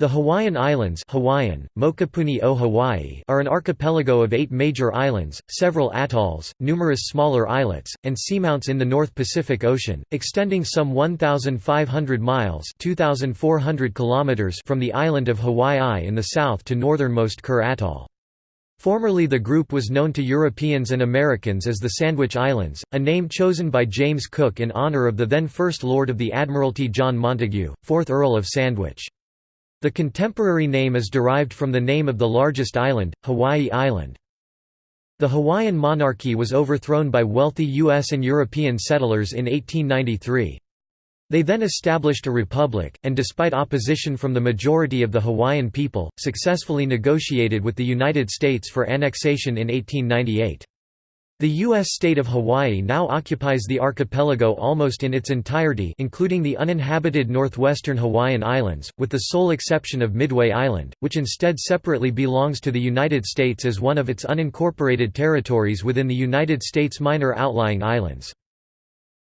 The Hawaiian Islands Hawaiian, Mokopuni o Hawaii are an archipelago of eight major islands, several atolls, numerous smaller islets, and seamounts in the North Pacific Ocean, extending some 1,500 miles 2,400 kilometers from the island of Hawaii in the south to northernmost Kure Atoll. Formerly the group was known to Europeans and Americans as the Sandwich Islands, a name chosen by James Cook in honor of the then First Lord of the Admiralty John Montagu, 4th Earl of Sandwich. The contemporary name is derived from the name of the largest island, Hawaii Island. The Hawaiian monarchy was overthrown by wealthy U.S. and European settlers in 1893. They then established a republic, and despite opposition from the majority of the Hawaiian people, successfully negotiated with the United States for annexation in 1898. The U.S. state of Hawaii now occupies the archipelago almost in its entirety including the uninhabited northwestern Hawaiian Islands, with the sole exception of Midway Island, which instead separately belongs to the United States as one of its unincorporated territories within the United States minor outlying islands.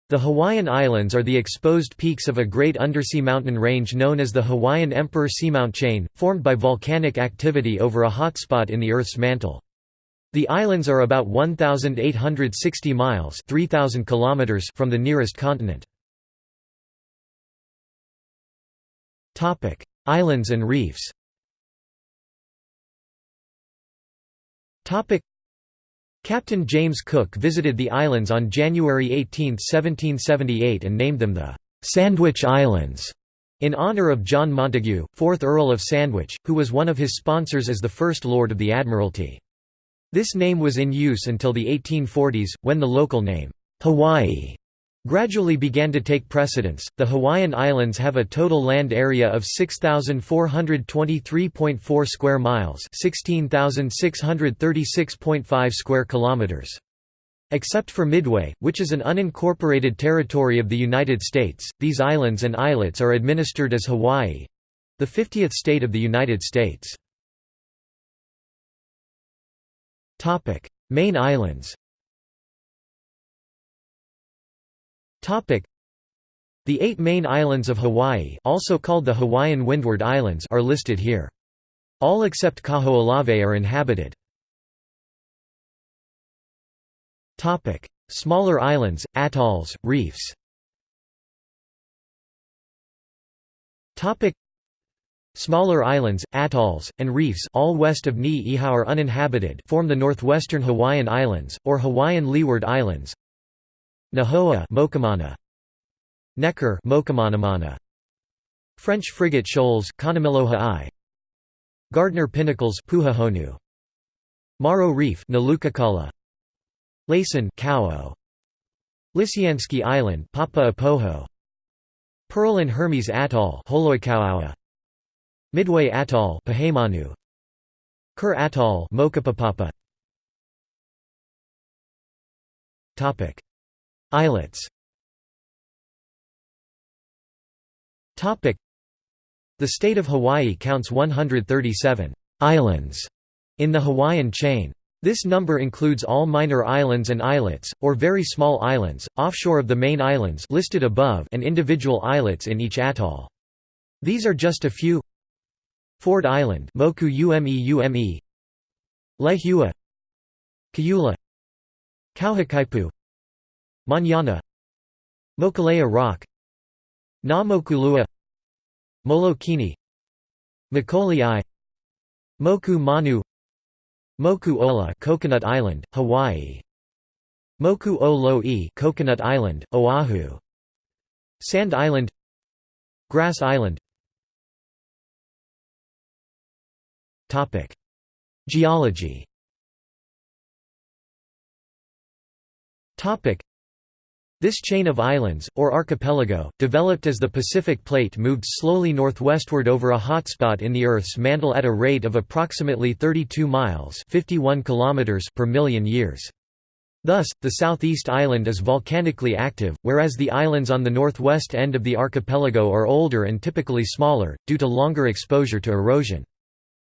The Hawaiian Islands are the exposed peaks of a great undersea mountain range known as the Hawaiian Emperor Seamount Chain, formed by volcanic activity over a hotspot in the Earth's mantle. The islands are about 1,860 miles 3,000 kilometers from the nearest continent. Islands and reefs Captain James Cook visited the islands on January 18, 1778 and named them the «Sandwich Islands» in honour of John Montagu, 4th Earl of Sandwich, who was one of his sponsors as the First Lord of the Admiralty. This name was in use until the 1840s, when the local name, Hawaii, gradually began to take precedence. The Hawaiian Islands have a total land area of 6423.4 square miles, 16636.5 square kilometers. Except for Midway, which is an unincorporated territory of the United States, these islands and islets are administered as Hawaii the 50th state of the United States. Main islands. The eight main islands of Hawaii also called the Hawaiian Windward Islands are listed here. All except Kaho'olawe are inhabited. Smaller islands, atolls, reefs Smaller islands, atolls, and reefs all west of Ni'ihau are uninhabited form the northwestern Hawaiian Islands, or Hawaiian Leeward Islands. Nihoa Mokomana, Necker Mokumanamana, French frigate shoals Kanemilohai, Gardner Pinnacles Puhahonu, Maro Reef Nalukakala, Laysan Kauo, Lisianski Island Papa Apoho, Pearl and Hermes Atoll Holoikauaua, Midway Atoll Pihemanu Kure Atoll Mokopapapa Topic. Islets. Topic. The state of Hawaii counts 137 islands in the Hawaiian chain. This number includes all minor islands and islets, or very small islands, offshore of the main islands listed above and individual islets in each atoll. These are just a few Ford Island Moku Ume Ume Lehua Kaiula Kauhakaipu Manana Mokulea Rock Na Mokulua Molokini Makolei Moku Manu Moku Ola Coconut Island, Hawaii Moku o Lo'i Coconut Island, Oahu Sand Island Grass Island Geology this chain of islands, or archipelago, developed as the Pacific Plate moved slowly northwestward over a hotspot in the Earth's mantle at a rate of approximately 32 miles 51 kilometers per million years. Thus, the southeast island is volcanically active, whereas the islands on the northwest end of the archipelago are older and typically smaller, due to longer exposure to erosion.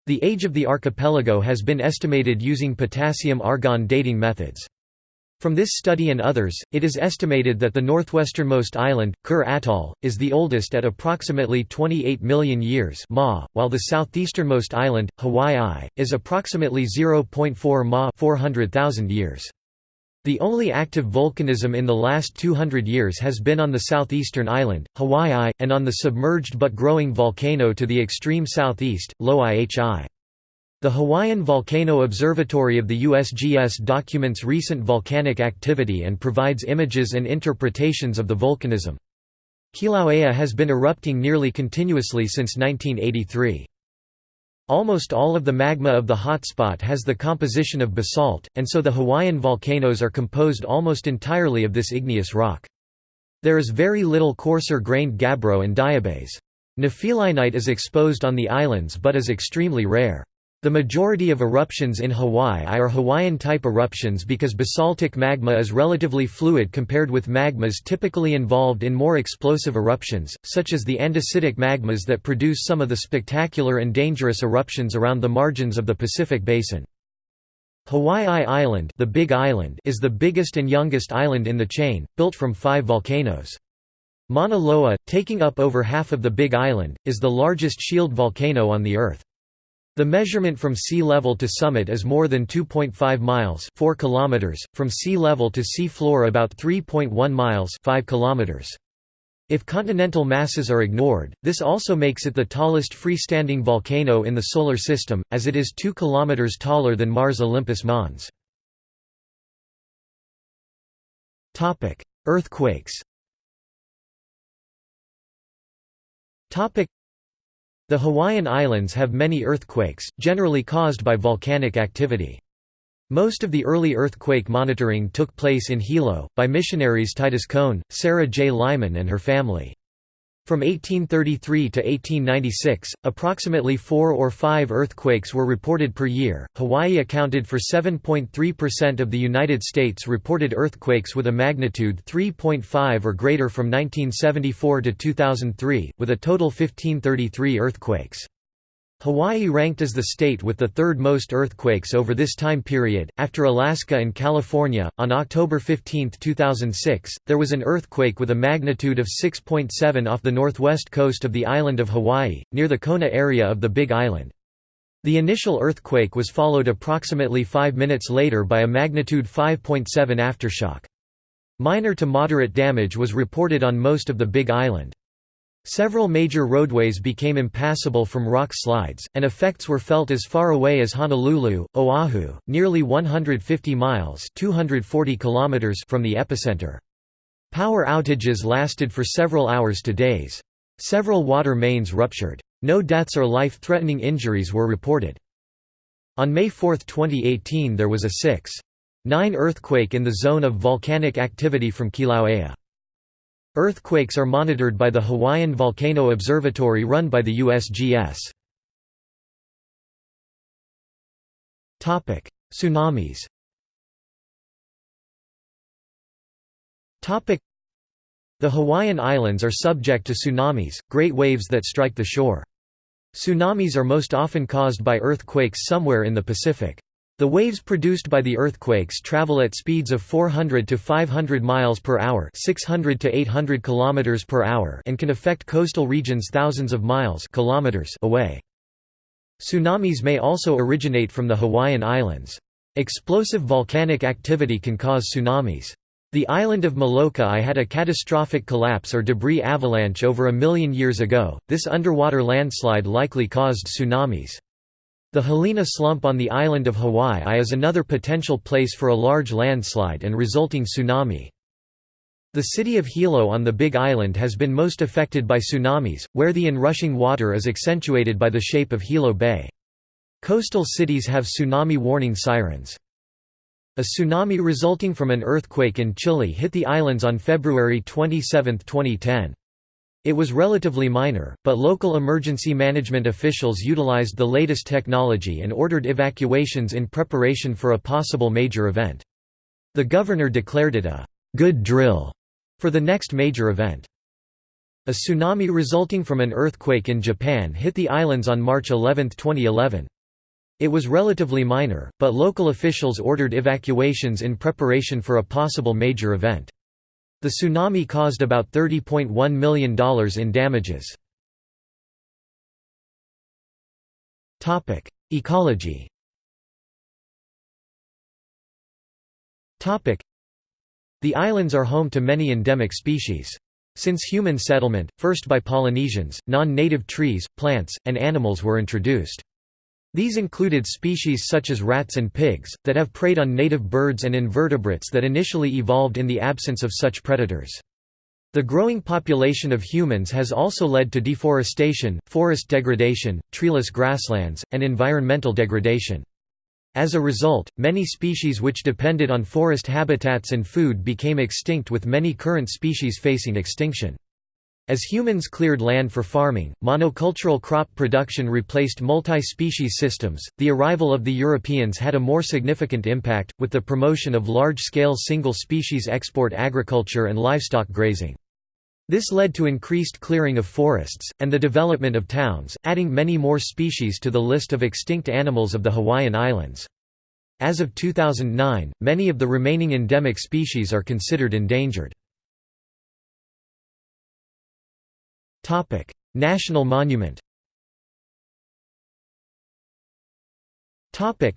The age of the archipelago has been estimated using potassium-argon dating methods. From this study and others, it is estimated that the northwesternmost island, Kure Atoll, is the oldest at approximately 28 million years ma, while the southeasternmost island, Hawaii, is approximately 0.4 ma 400,000 years. The only active volcanism in the last 200 years has been on the southeastern island, Hawaii, and on the submerged but growing volcano to the extreme southeast, Loihi. The Hawaiian Volcano Observatory of the USGS documents recent volcanic activity and provides images and interpretations of the volcanism. Kilauea has been erupting nearly continuously since 1983. Almost all of the magma of the hotspot has the composition of basalt, and so the Hawaiian volcanoes are composed almost entirely of this igneous rock. There is very little coarser grained gabbro and diabase. Nephelinite is exposed on the islands but is extremely rare. The majority of eruptions in Hawaii are Hawaiian-type eruptions because basaltic magma is relatively fluid compared with magmas typically involved in more explosive eruptions, such as the andesitic magmas that produce some of the spectacular and dangerous eruptions around the margins of the Pacific Basin. Hawaii Island, the Big Island is the biggest and youngest island in the chain, built from five volcanoes. Mauna Loa, taking up over half of the Big Island, is the largest shield volcano on the Earth. The measurement from sea level to summit is more than 2.5 miles 4 kilometers, from sea level to sea floor about 3.1 miles 5 kilometers. If continental masses are ignored, this also makes it the tallest freestanding volcano in the Solar System, as it is 2 km taller than Mars Olympus Mons. Earthquakes the Hawaiian Islands have many earthquakes, generally caused by volcanic activity. Most of the early earthquake monitoring took place in Hilo, by missionaries Titus Coan, Sarah J. Lyman and her family. From 1833 to 1896, approximately four or five earthquakes were reported per year. Hawaii accounted for 7.3% of the United States reported earthquakes with a magnitude 3.5 or greater from 1974 to 2003, with a total 1533 earthquakes. Hawaii ranked as the state with the third most earthquakes over this time period, after Alaska and California. On October 15, 2006, there was an earthquake with a magnitude of 6.7 off the northwest coast of the island of Hawaii, near the Kona area of the Big Island. The initial earthquake was followed approximately five minutes later by a magnitude 5.7 aftershock. Minor to moderate damage was reported on most of the Big Island. Several major roadways became impassable from rock slides, and effects were felt as far away as Honolulu, Oahu, nearly 150 miles 240 kilometers from the epicenter. Power outages lasted for several hours to days. Several water mains ruptured. No deaths or life-threatening injuries were reported. On May 4, 2018 there was a 6.9 earthquake in the zone of volcanic activity from Kilauea. Earthquakes are monitored by the Hawaiian Volcano Observatory run by the USGS. Tsunamis The Hawaiian Islands are subject to tsunamis, great waves that strike the shore. Tsunamis are most often caused by earthquakes somewhere in the Pacific. The waves produced by the earthquakes travel at speeds of 400 to 500 miles per hour, 600 to 800 kilometers per hour, and can affect coastal regions thousands of miles, kilometers away. Tsunamis may also originate from the Hawaiian Islands. Explosive volcanic activity can cause tsunamis. The island of Molokai had a catastrophic collapse or debris avalanche over a million years ago. This underwater landslide likely caused tsunamis. The Hilina slump on the island of Hawaii is another potential place for a large landslide and resulting tsunami. The city of Hilo on the Big Island has been most affected by tsunamis, where the inrushing water is accentuated by the shape of Hilo Bay. Coastal cities have tsunami warning sirens. A tsunami resulting from an earthquake in Chile hit the islands on February 27, 2010. It was relatively minor, but local emergency management officials utilized the latest technology and ordered evacuations in preparation for a possible major event. The governor declared it a good drill for the next major event. A tsunami resulting from an earthquake in Japan hit the islands on March 11, 2011. It was relatively minor, but local officials ordered evacuations in preparation for a possible major event. The tsunami caused about $30.1 million in damages. Ecology The islands are home to many endemic species. Since human settlement, first by Polynesians, non-native trees, plants, and animals were introduced. These included species such as rats and pigs, that have preyed on native birds and invertebrates that initially evolved in the absence of such predators. The growing population of humans has also led to deforestation, forest degradation, treeless grasslands, and environmental degradation. As a result, many species which depended on forest habitats and food became extinct with many current species facing extinction. As humans cleared land for farming, monocultural crop production replaced multi-species systems. The arrival of the Europeans had a more significant impact, with the promotion of large-scale single-species export agriculture and livestock grazing. This led to increased clearing of forests, and the development of towns, adding many more species to the list of extinct animals of the Hawaiian Islands. As of 2009, many of the remaining endemic species are considered endangered. Topic: National Monument. Topic: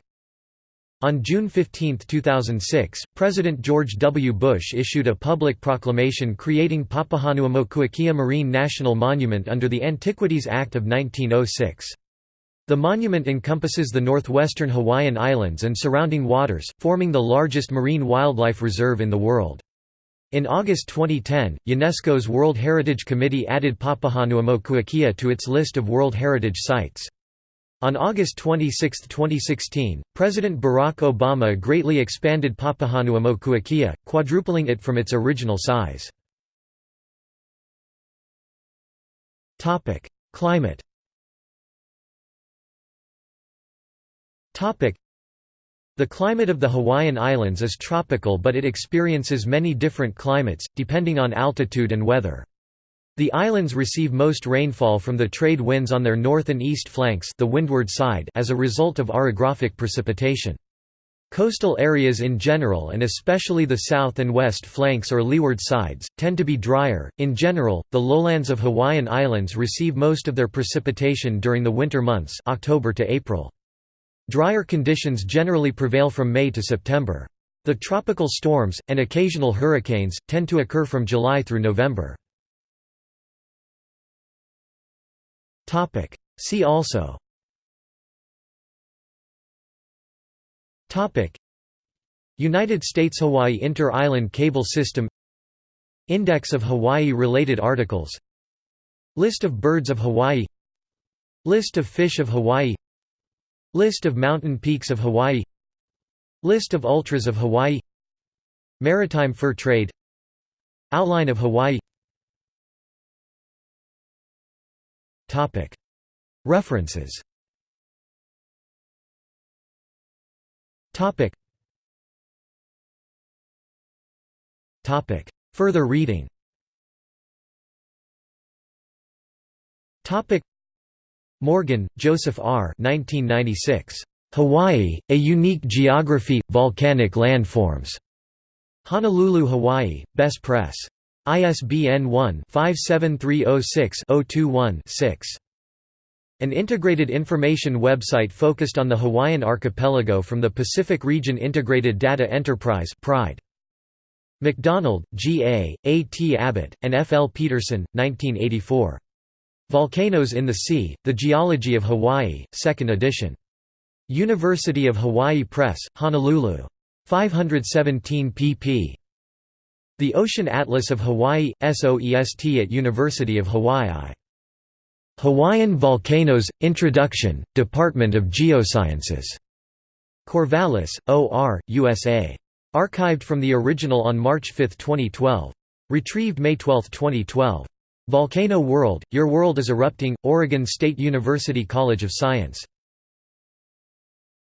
On June 15, 2006, President George W. Bush issued a public proclamation creating Papahanaumokuakea Marine National Monument under the Antiquities Act of 1906. The monument encompasses the northwestern Hawaiian Islands and surrounding waters, forming the largest marine wildlife reserve in the world. In August 2010, UNESCO's World Heritage Committee added Papahanaumokuakea to its list of World Heritage Sites. On August 26, 2016, President Barack Obama greatly expanded Papahanaumokuakea, quadrupling it from its original size. Climate the climate of the Hawaiian Islands is tropical but it experiences many different climates, depending on altitude and weather. The islands receive most rainfall from the trade winds on their north and east flanks the windward side as a result of orographic precipitation. Coastal areas in general and especially the south and west flanks or leeward sides, tend to be drier. In general, the lowlands of Hawaiian Islands receive most of their precipitation during the winter months October to April. Drier conditions generally prevail from May to September. The tropical storms, and occasional hurricanes, tend to occur from July through November. See also United States–Hawaii Inter-Island Cable System Index of Hawaii-related articles List of birds of Hawaii List of fish of Hawaii List of mountain peaks of Hawaii. List of ultras of Hawaii. Maritime fur trade. Outline of Hawaii. References. Further reading Morgan, Joseph R. 1996. Hawaii, A Unique Geography – Volcanic Landforms. Honolulu, Hawaii, Bess Press. ISBN 1-57306-021-6. An integrated information website focused on the Hawaiian archipelago from the Pacific Region Integrated Data Enterprise PRIDE. McDonald, G. A., A. T. Abbott, and F. L. Peterson, 1984. Volcanoes in the Sea, The Geology of Hawaii, 2nd edition. University of Hawaii Press, Honolulu. 517 pp. The Ocean Atlas of Hawaii, SOEST at University of Hawaii. Hawaiian Volcanoes, Introduction, Department of Geosciences. Corvallis, O. R., USA. Archived from the original on March 5, 2012. Retrieved May 12, 2012. Volcano World, Your World is Erupting, Oregon State University College of Science